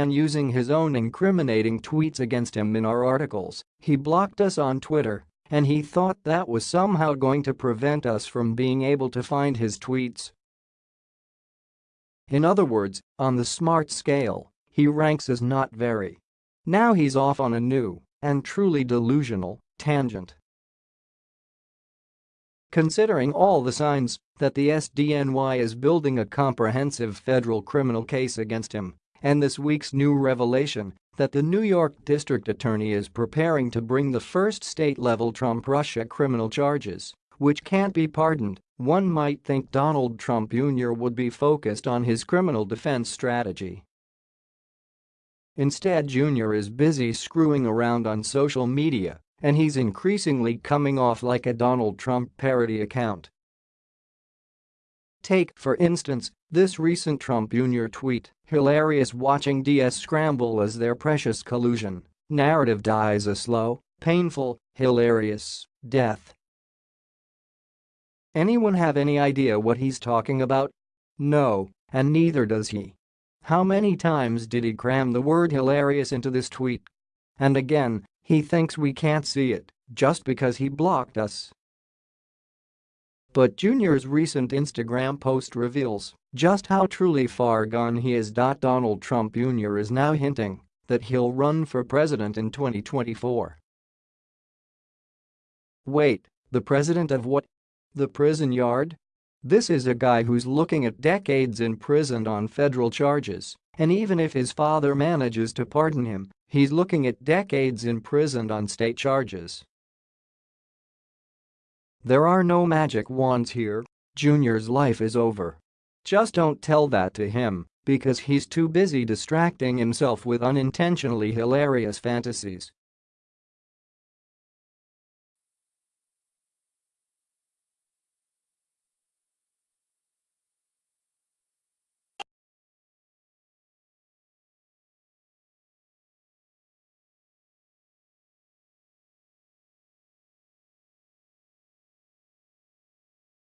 and using his own incriminating tweets against him in our articles, he blocked us on Twitter, and he thought that was somehow going to prevent us from being able to find his tweets. In other words, on the smart scale, he ranks as not very. Now he's off on a new, and truly delusional, tangent. Considering all the signs that the SDNY is building a comprehensive federal criminal case against him, and this week's new revelation that the New York District Attorney is preparing to bring the first state-level Trump-Russia criminal charges, which can't be pardoned, one might think Donald Trump Jr. would be focused on his criminal defense strategy. Instead Jr. is busy screwing around on social media, and he's increasingly coming off like a Donald Trump parody account. Take, for instance, this recent Trump Jr. tweet, hilarious watching DS scramble as their precious collusion narrative dies a slow, painful, hilarious death. Anyone have any idea what he's talking about? No, and neither does he. How many times did he cram the word hilarious into this tweet? And again, he thinks we can't see it just because he blocked us. But Junior's recent Instagram post reveals just how truly far gone he is. Donald Trump Jr. is now hinting that he'll run for president in 2024. Wait, the president of what? The prison yard? This is a guy who's looking at decades in prison on federal charges, and even if his father manages to pardon him, he's looking at decades in prison on state charges. There are no magic wands here, Junior's life is over. Just don't tell that to him, because he's too busy distracting himself with unintentionally hilarious fantasies